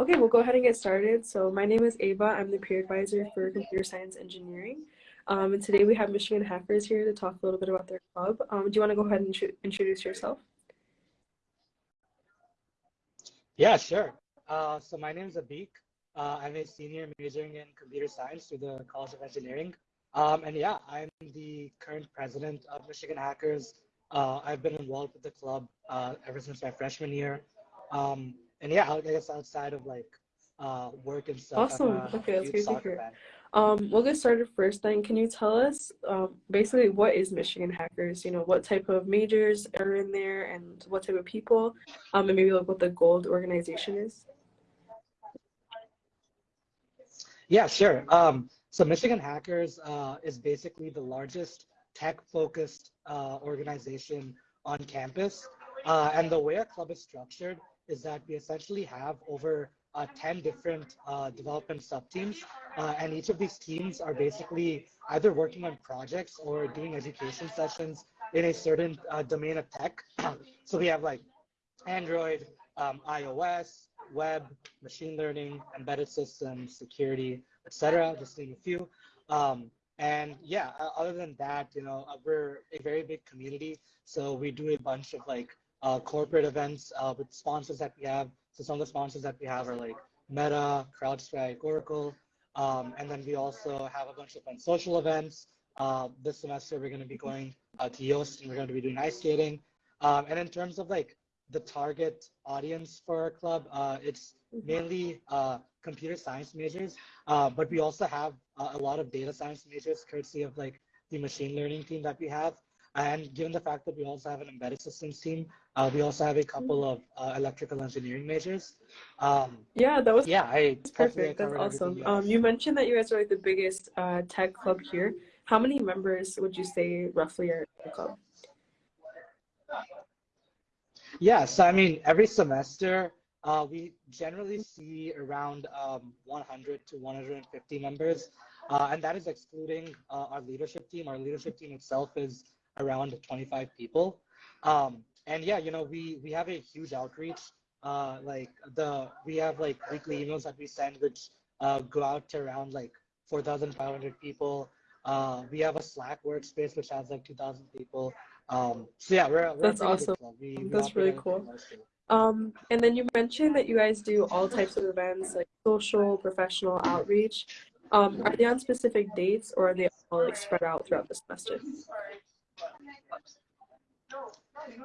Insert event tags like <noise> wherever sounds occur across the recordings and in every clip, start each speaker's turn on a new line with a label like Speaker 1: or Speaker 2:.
Speaker 1: Okay, we'll go ahead and get started. So my name is Ava. I'm the peer advisor for computer science engineering. Um, and today we have Michigan Hackers here to talk a little bit about their club. Um, do you want to go ahead and introduce yourself?
Speaker 2: Yeah, sure. Uh, so my name is Abik. Uh, I'm a senior majoring in computer science through the College of Engineering. Um, and yeah, I'm the current president of Michigan Hackers. Uh, I've been involved with the club uh, ever since my freshman year. Um, and yeah, I guess outside of like uh, work and stuff.
Speaker 1: Awesome. Okay, that's great to hear. Um, we'll get started first then. Can you tell us um, basically what is Michigan Hackers? You know, what type of majors are in there and what type of people? Um, and maybe like what the gold organization is?
Speaker 2: Yeah, sure. Um, so Michigan Hackers uh, is basically the largest tech-focused uh, organization on campus. Uh, and the way our club is structured is that we essentially have over uh, 10 different uh, development sub-teams. Uh, and each of these teams are basically either working on projects or doing education sessions in a certain uh, domain of tech. <clears throat> so we have like Android, um, iOS, web, machine learning, embedded systems, security, etc. Just name a few. Um, and yeah, other than that, you know, we're a very big community. So we do a bunch of like corporate events uh, with sponsors that we have. So some of the sponsors that we have are like Meta, CrowdStrike, Oracle. Um, and then we also have a bunch of fun social events. Uh, this semester, we're going to be going uh, to Yost and we're going to be doing ice skating. Um, and in terms of like the target audience for our club, uh, it's mainly uh, computer science majors, uh, but we also have a lot of data science majors courtesy of like the machine learning team that we have. And given the fact that we also have an embedded systems team, uh, we also have a couple of uh, electrical engineering majors. Um,
Speaker 1: yeah, that was
Speaker 2: yeah, I
Speaker 1: perfect. That's awesome. Um, you mentioned that you guys are like the biggest uh, tech club here. How many members would you say roughly are in the club?
Speaker 2: Yeah, so I mean, every semester uh, we generally see around um, 100 to 150 members, uh, and that is excluding uh, our leadership team. Our leadership team itself is around 25 people. Um, and yeah, you know, we we have a huge outreach. Uh, like the we have like weekly emails that we send, which uh, go out to around like 4,500 people. Uh, we have a Slack workspace which has like 2,000 people. Um, so yeah, we're, we're
Speaker 1: that's awesome. We, we that's really cool. Um, and then you mentioned that you guys do all types of events like social, professional outreach. Um, are they on specific dates or are they all like spread out throughout the semester?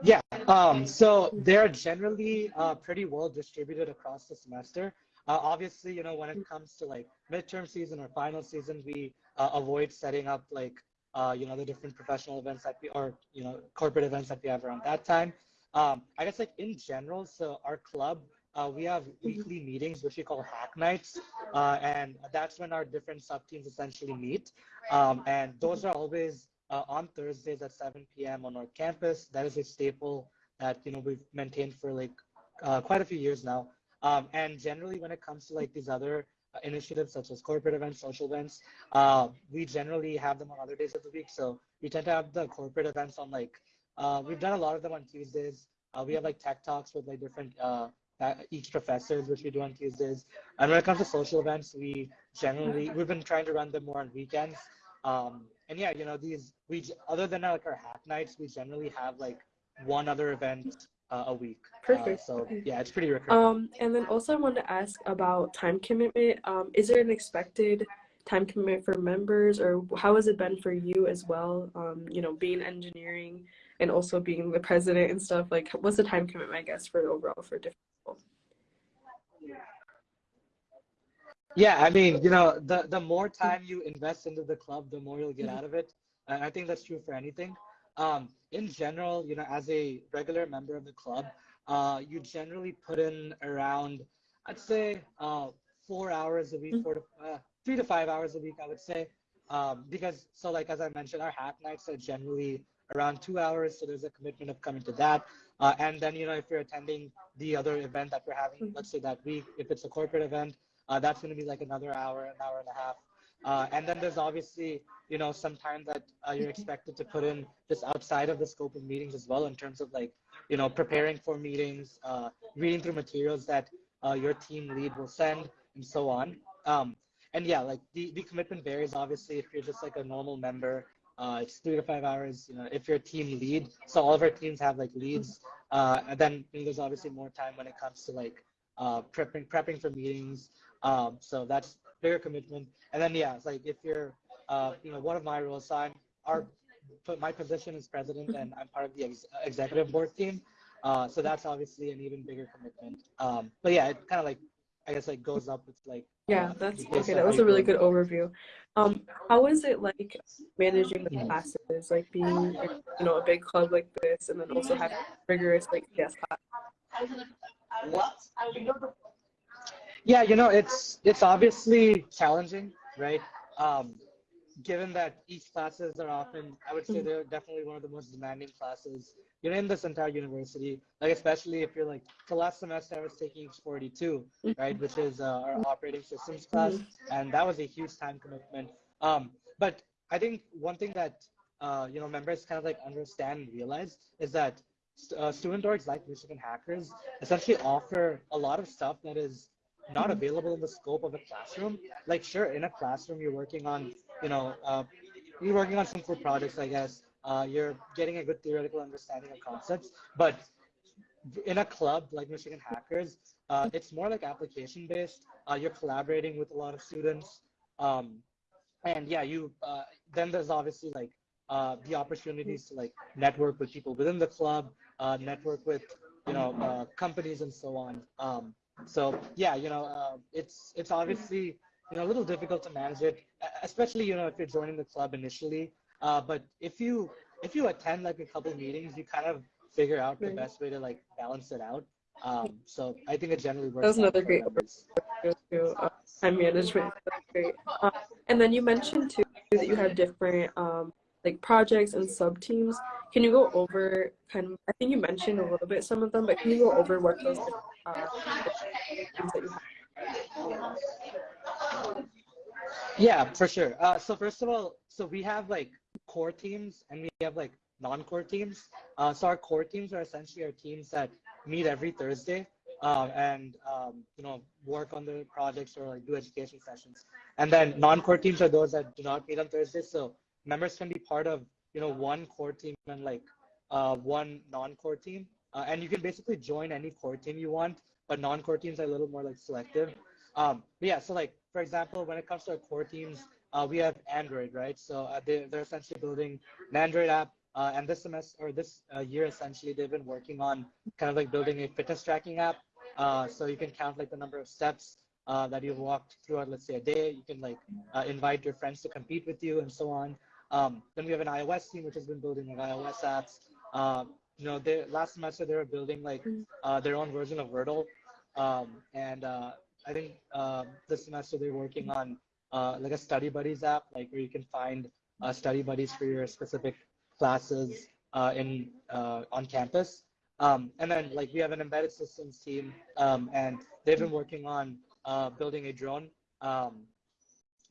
Speaker 2: Yeah, um, so they're generally uh, pretty well distributed across the semester. Uh, obviously, you know, when it comes to like midterm season or final season, we uh, avoid setting up like, uh, you know, the different professional events that we, or, you know, corporate events that we have around that time. Um, I guess like in general, so our club, uh, we have weekly meetings, which we call hack nights. Uh, and that's when our different sub teams essentially meet. Um, and those are always uh, on Thursdays at 7 p.m. on our campus. That is a staple that you know we've maintained for like uh, quite a few years now. Um, and generally, when it comes to like these other uh, initiatives such as corporate events, social events, uh, we generally have them on other days of the week. So we tend to have the corporate events on like uh, we've done a lot of them on Tuesdays. Uh, we have like tech talks with like different EECS professors, which we do on Tuesdays. And when it comes to social events, we generally we've been trying to run them more on weekends. Um, and yeah, you know, these we other than like our hack nights, we generally have like one other event uh, a week.
Speaker 1: Uh, Perfect.
Speaker 2: Uh, so yeah, it's pretty recurring.
Speaker 1: Um, and then also I wanted to ask about time commitment. Um, is there an expected time commitment for members, or how has it been for you as well? Um, you know, being engineering and also being the president and stuff. Like, what's the time commitment, I guess, for overall for different people?
Speaker 2: Yeah, I mean, you know, the the more time you invest into the club, the more you'll get out of it. And I think that's true for anything. Um, in general, you know, as a regular member of the club, uh, you generally put in around, I'd say, uh, four hours a week, mm-hmm. four to uh, three to five hours a week, I would say. Um, because so, like as I mentioned, our hack nights are generally around two hours, so there's a commitment of coming to that. Uh, and then, you know, if you're attending the other event that we're having, mm-hmm. let's say that week, if it's a corporate event, uh, that's going to be like another hour, an hour and a half. Uh, and then there's obviously, you know, some time that uh, you're expected to put in just outside of the scope of meetings as well in terms of like, you know, preparing for meetings, uh, reading through materials that uh, your team lead will send, and so on. Um, and yeah, like the, the commitment varies obviously if you're just like a normal member. Uh, it's three to five hours. You know, if you're a team lead, so all of our teams have like leads. Uh, and then you know, there's obviously more time when it comes to like uh, prepping prepping for meetings. Um, so that's bigger commitment. And then yeah, it's like if you're uh, you know one of my roles, so I'm our my position is president and I'm part of the ex- executive board team. Uh, so that's obviously an even bigger commitment. Um, but yeah, it kind of like I guess like goes up with like
Speaker 1: Yeah,
Speaker 2: uh,
Speaker 1: that's okay. That was a really good overview. Um, how is it like managing the classes, like being you know a big club like this, and then also having rigorous like EECS class?
Speaker 2: Yeah, you know, it's it's obviously challenging, right? Um, given that EECS classes are often, I would say they're definitely one of the most demanding classes. You're in this entire university, like especially if you're like, the last semester I was taking 42, right, which is uh, our operating systems class, and that was a huge time commitment. Um, but I think one thing that uh, you know members kind of like understand and realize is that uh, student orgs like Michigan Hackers essentially offer a lot of stuff that is not available in the scope of a classroom. Like, sure, in a classroom, you're working on, you know, uh, you're working on some cool projects, I guess. Uh, you're getting a good theoretical understanding of concepts. But in a club like Michigan Hackers, uh, it's more like application based. Uh, you're collaborating with a lot of students. Um, and yeah, you uh, then there's obviously like uh, the opportunities to like network with people within the club, uh, network with you know uh, companies and so on. Um, so yeah, you know uh, it's it's obviously you know a little difficult to manage it, especially you know if you're joining the club initially. Uh, but if you if you attend like a couple meetings, you kind of figure out the best way to like balance it out. Um, so I think it generally works.
Speaker 1: That was another great to uh, time management. That's great. Um, and then you mentioned too that you have different um, like projects and sub teams. Can you go over kind of? I think you mentioned a little bit some of them, but can you go over what those uh?
Speaker 2: Yeah, for sure. Uh, so first of all, so we have like core teams and we have like non-core teams. Uh, so our core teams are essentially our teams that meet every Thursday um, and um, you know work on the projects or like do education sessions. And then non-core teams are those that do not meet on Thursdays. So members can be part of you know one core team and like uh, one non-core team. Uh, and you can basically join any core team you want, but non-core teams are a little more like selective. Um, but yeah, so like for example, when it comes to our core teams, uh, we have Android, right? So uh, they, they're essentially building an Android app. Uh, and this semester or this uh, year, essentially, they've been working on kind of like building a fitness tracking app. So you can count like the number of steps uh, that you've walked throughout, let's say, a day. You can like uh, invite your friends to compete with you and so on. Um, then we have an iOS team, which has been building like iOS apps. Uh, you know, they last semester they were building like uh, their own version of Wordle, um, and uh, I think uh, this semester they're working on uh, like a study buddies app, like where you can find uh, study buddies for your specific classes uh, in uh, on campus. Um, and then like we have an embedded systems team, um, and they've been working on uh, building a drone. Um,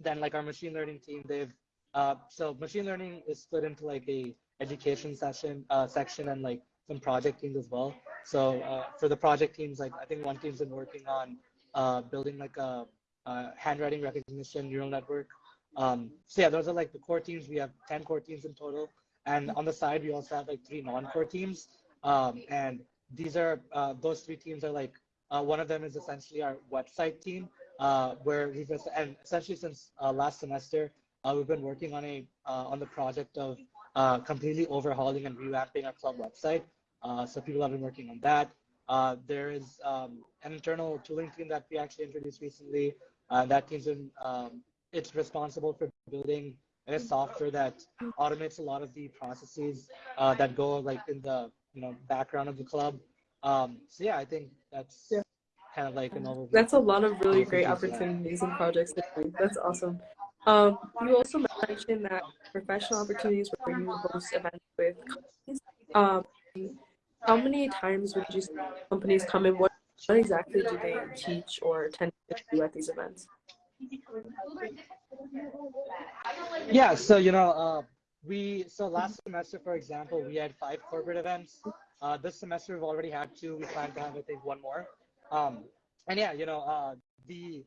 Speaker 2: then like our machine learning team, they've uh, so machine learning is split into like a education session uh, section and like some project teams as well. So uh, for the project teams, like I think one team's been working on uh, building like a, a handwriting recognition neural network. Um, so yeah, those are like the core teams. We have 10 core teams in total. And on the side, we also have like three non-core teams. Um, and these are, uh, those three teams are like, uh, one of them is essentially our website team, uh, where we've, and essentially since uh, last semester, uh, we've been working on a, uh, on the project of uh, completely overhauling and revamping our club website. Uh, so people have been working on that. Uh, there is um, an internal tooling team that we actually introduced recently. Uh, that team's been, um, it's responsible for building a software that automates a lot of the processes uh, that go like in the you know background of the club. Um, so yeah, I think that's
Speaker 1: Yeah.
Speaker 2: kind of like an overview.
Speaker 1: That's a lot of really great opportunities and projects. That's awesome. Um, you also mentioned that professional opportunities where you host events with companies. Um, how many times would you companies come in? What, what exactly do they teach or tend to at these events?
Speaker 2: Yeah, so you know, uh, we so last semester, for example, we had five corporate events. Uh, this semester we've already had two. We plan to have, I think, one more. Um, and yeah, you know, uh, the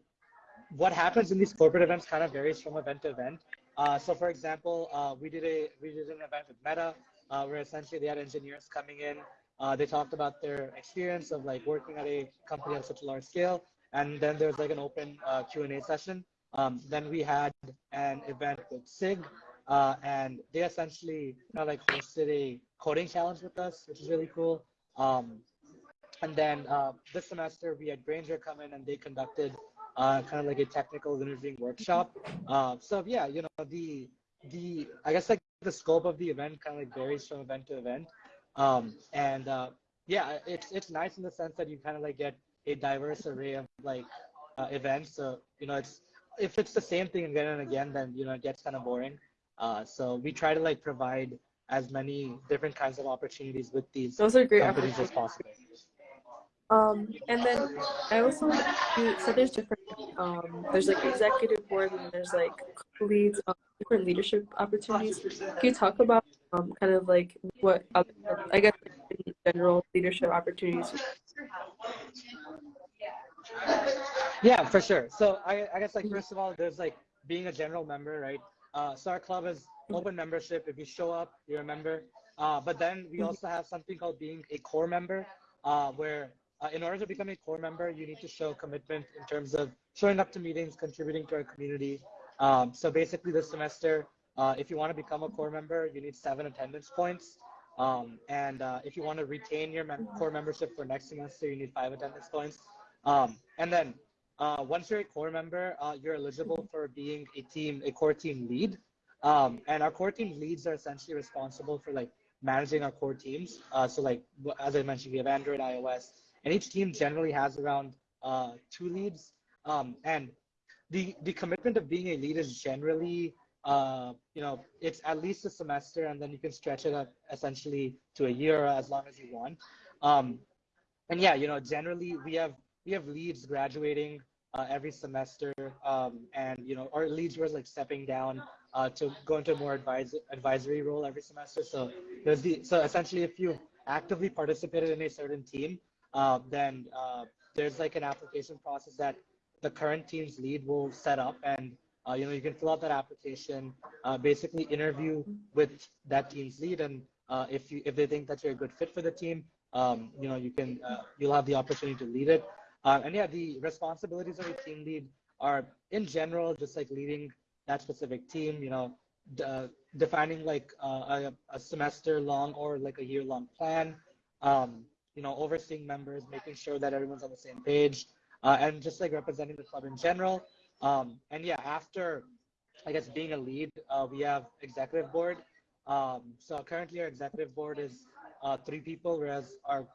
Speaker 2: what happens in these corporate events kind of varies from event to event. Uh, so, for example, uh, we did a we did an event with Meta, uh, where essentially they had engineers coming in. Uh, they talked about their experience of like working at a company of such a large scale, and then there was like an open uh, Q and A session. Um, then we had an event with SIG, uh, and they essentially kind of like hosted a coding challenge with us, which is really cool. Um, and then this semester we had Grainger come in and they conducted uh, kind of like a technical interviewing workshop. Uh, so yeah, you know the the I guess like the scope of the event kind of like varies from event to event. Um, and uh, yeah, it's it's nice in the sense that you kind of like get a diverse array of like uh, events. So you know it's if it's the same thing again and again, then you know it gets kind of boring. Uh, so we try to like provide as many different kinds of opportunities with these
Speaker 1: Those are great
Speaker 2: companies as possible.
Speaker 1: Um, and then I also you so there's different um there's like executive board and there's like leads um, different leadership opportunities. Can you talk about um kind of like what other, I guess in general leadership opportunities?
Speaker 2: Yeah, for sure. So I, I guess like first of all, there's like being a general member, right? Uh, so our club is open membership. If you show up, you're a member. Uh, but then we also have something called being a core member, uh, where uh, in order to become a core member, you need to show commitment in terms of showing up to meetings, contributing to our community. Um, so basically this semester, uh, if you want to become a core member, you need seven attendance points. Um, and uh, if you want to retain your mem core membership for next semester, you need five attendance points. Um, and then uh, once you're a core member, uh, you're eligible for being a team, a core team lead. Um, and our core team leads are essentially responsible for like managing our core teams. Uh, so like, as I mentioned, we have Android, iOS, and each team generally has around uh, two leads. Um, and the, the commitment of being a lead is generally, uh, you know, it's at least a semester and then you can stretch it up essentially to a year as long as you want. Um, and yeah, you know, generally we have we have leads graduating uh, every semester, um, and you know our leads were like stepping down uh, to go into a more advis- advisory role every semester. So there's the so essentially if you actively participated in a certain team, uh, then uh, there's like an application process that the current team's lead will set up, and uh, you know you can fill out that application, uh, basically interview with that team's lead, and if you if they think that you're a good fit for the team, um, you know you can you'll have the opportunity to lead it. Uh, and yeah, the responsibilities of a team lead are in general just like leading that specific team, you know, uh, defining like uh, a, a, semester long or like a year long plan, um, you know, overseeing members, making sure that everyone's on the same page, uh, and just like representing the club in general. Um, and yeah, after I guess being a lead, uh, we have executive board. Um, so currently our executive board is uh, three people, whereas our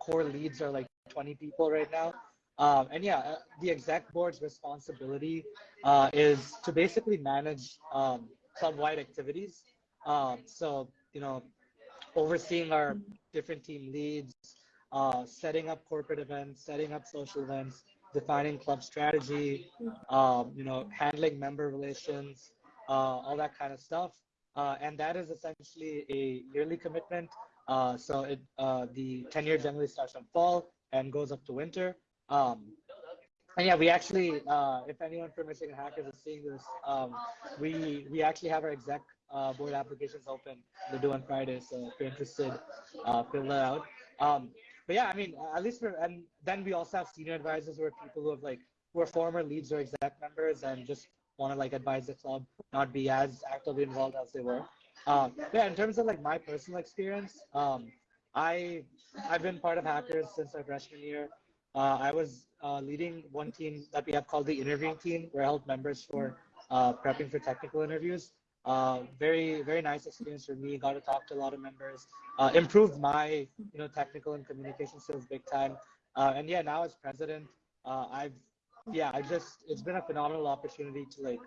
Speaker 2: core leads are like 20 people right now. Um, and yeah, uh, the exec board's responsibility uh, is to basically manage um, club-wide activities. Um, so, you know, overseeing our different team leads, uh, setting up corporate events, setting up social events, defining club strategy, um, you know, handling member relations, uh, all that kind of stuff. Uh, and that is essentially a yearly commitment. Uh, so it, the tenure generally starts from fall and goes up to winter. Um, and yeah, we actually, uh, if anyone from Michigan Hackers is seeing this, um, we we actually have our exec uh, board applications open. They're due on Friday, so if you're interested, uh, fill that out. Um, but yeah, I mean, at least for and then we also have senior advisors who are people who have like who are former leads or exec members and just want to like advise the club, not be as actively involved as they were. Um, yeah, in terms of like my personal experience, um, I I've been part of Hackers since my freshman year. Uh, I was uh, leading one team that we have called the interviewing team, where I helped members for uh, prepping for technical interviews. Uh, very, very nice experience for me. Got to talk to a lot of members. Uh, improved my, you know, technical and communication skills big time. Uh, and yeah, now as president, I've, yeah, I just, it's been a phenomenal opportunity to like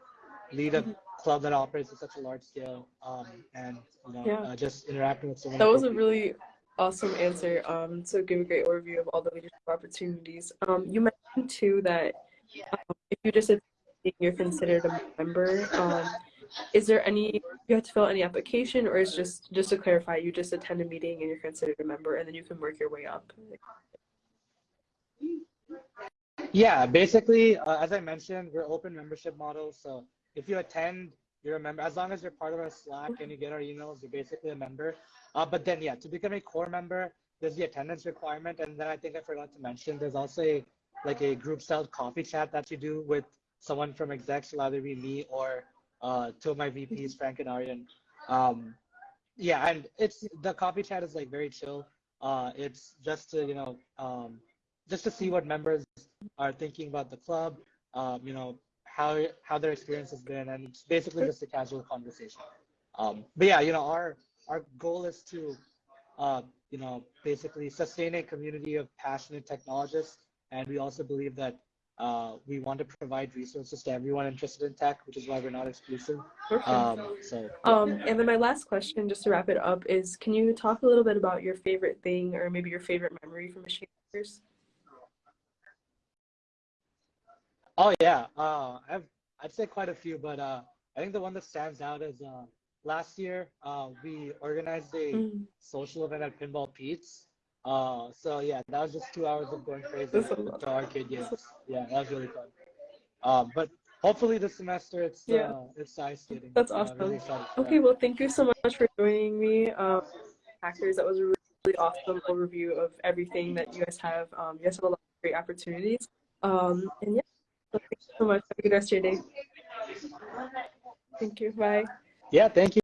Speaker 2: lead a club that operates at such a large scale um, and you know yeah. just interacting with so many.
Speaker 1: That was a really awesome answer. Um, so give a great overview of all the leadership opportunities. Um, you mentioned too that um, if you just you're considered a member. Um, is there any you have to fill any application, or is just just to clarify, you just attend a meeting and you're considered a member, and then you can work your way up?
Speaker 2: Yeah, basically, uh, as I mentioned, we're open membership model. So if you attend, you're a member. As long as you're part of our Slack and you get our emails, you're basically a member. Uh, but then, yeah, to become a core member, there's the attendance requirement, and then I think I forgot to mention there's also a, like a group style coffee chat that you do with someone from execs, will either be me or uh, two of my VPs, Frank and Aryan. Um, yeah, and it's the coffee chat is like very chill. Uh, it's just to you know um, just to see what members are thinking about the club. Um, you know how how their experience has been, and it's basically just a casual conversation. Um, but yeah, you know our our goal is to uh, you know basically sustain a community of passionate technologists, and we also believe that uh, we want to provide resources to everyone interested in tech, which is why we're not exclusive.
Speaker 1: Perfect.
Speaker 2: Um, so
Speaker 1: Um, and then my last question, just to wrap it up, is can you talk a little bit about your favorite thing or maybe your favorite memory from Michigan Hackers?
Speaker 2: Oh yeah, uh, I've I'd say quite a few, but uh, I think the one that stands out is uh, last year uh, we organized a
Speaker 1: Mm.
Speaker 2: social event at Pinball Pete's. Uh, so yeah, that was just two hours of going crazy to
Speaker 1: lot.
Speaker 2: arcade games. Yeah, that was really fun. Um, but hopefully this semester it's
Speaker 1: Yeah.
Speaker 2: uh, it's ice skating.
Speaker 1: That's
Speaker 2: Uh,
Speaker 1: awesome.
Speaker 2: really
Speaker 1: Okay, well, thank you so much for joining me, um, Hackers. That was a really, really awesome overview of everything that you guys have. Um, you guys have a lot of great opportunities. Um, and yeah, so thank you so much. Have a good rest of your day. Thank you. Bye.
Speaker 2: Yeah, thank you.